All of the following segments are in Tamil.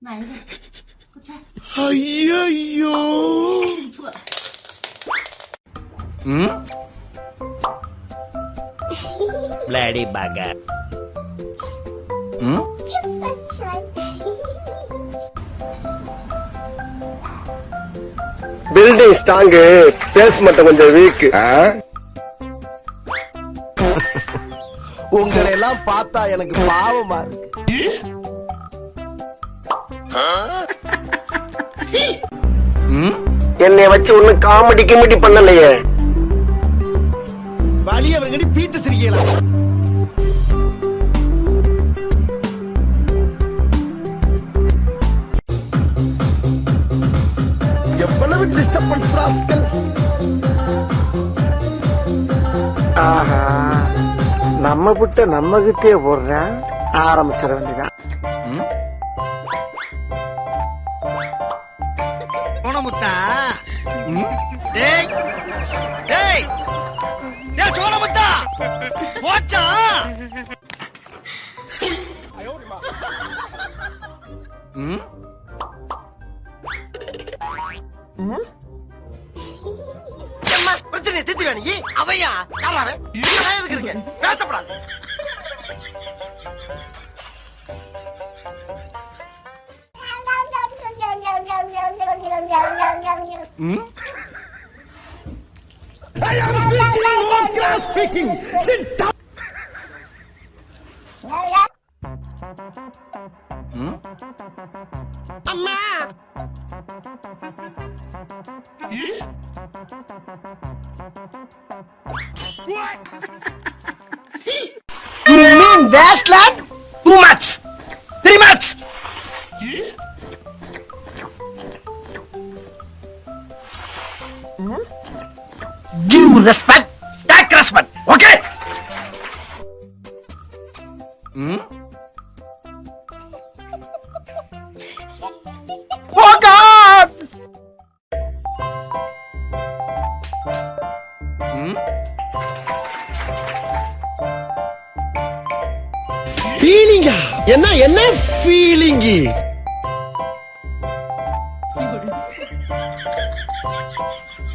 买一个，快猜， ஐயோ 错了。 Hmm? Bloody bugger. Hmm? Building strong base மட்டும் கொஞ்சம் வீக் உங்களை எல்லாம் பார்த்தா எனக்கு பாவமா இருக்கு என்னைய வச்சு ஒண்ணு காமெடி கிமெடி பண்ணலையே. வலியவர்கடி பீத்து சிரிக்கலாம் எவ்வளவு டிஸ்டர்பன்ஸ் ராஸ்கல்? ஆஹா நம்ம விட்ட நம்ம கிட்டே போடுறேன் ஆரம்பிச்சிட வேண்டியதான் டேய் டேய் டேய் சோனமுத்தா போச்சா? Hmm? அம்மா பிரச்சனை தீர்த்து நீ? அவையா? யாராவே எதுக்கு இருக்கு பேசப்படாது. speaking. Sit down. Hmm? I'm. Yeah? What? you mean that's lad? Too much. Three much. Yeah? Hmm? Give respect. Oh God! Hmm? ஃபீலிங்கா என்ன என்ன ஃபீலிங்கு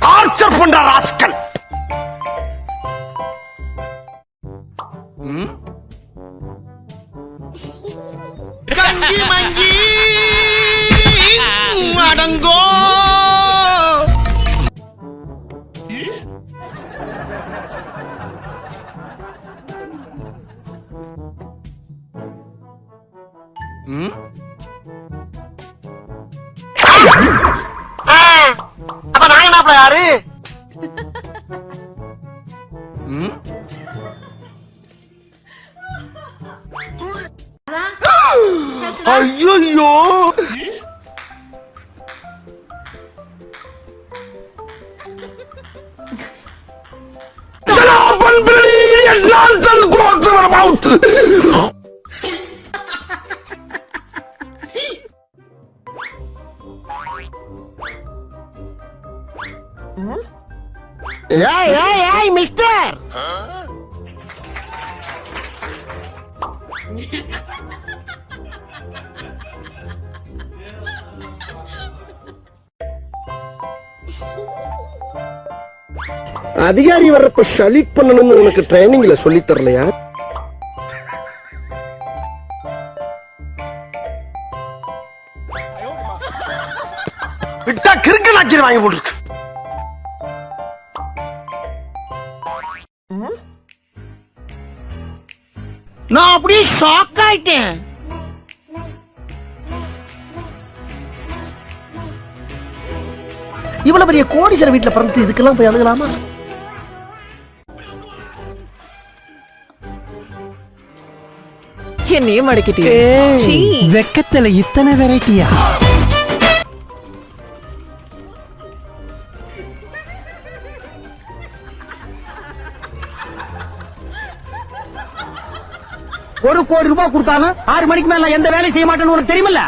டார்ச்சர் பண்ற ராஸ்கல் அப்ப நாங்க என்ன யாரு Hmm? ஐயோ nonsense goes about. ஏய் ஏய் ஏய் மிஸ்டர்! அதிகாரி வர்றப்ப ஷலிட் பண்ணணும்னு உனக்கு ட்ரைனிங்ல சொல்லி தரலையா? விட்டா கிறுக்கு நாச்சிரி வாங்கி போட்டுருக்கு. நான் அப்படியே ஷாக் ஆயிட்டேன். இவ்வளவு பெரிய கோடீஸ்வர வீட்டுல பிறந்து இதுக்கெல்லாம் போய் அழுகலாமா? என்னையே மடக்கிட்டே சீ. வெக்கத்துல இத்தனை வெரைட்டியா ஒரு கோடி ரூபாய் கொடுத்தாலும் ஆறு மணிக்கு மேல எந்த வேலையும் செய்ய மாட்டேன்னு உனக்கு தெரியுமில்ல?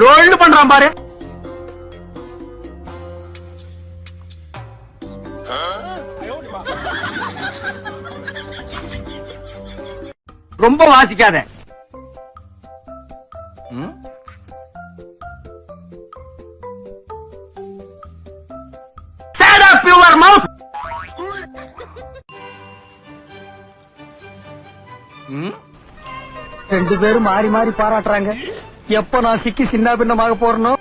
லோல்னு பண்றான் பாரு. ரொம்ப வாசிக்காத. ரெண்டு பேரும் மாறி மாறி பாராட்டுறாங்க. எப்ப நான் சிக்கி சின்ன பின்னமாக போறணும்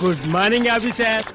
குட் மார்னிங் ஆபிசர்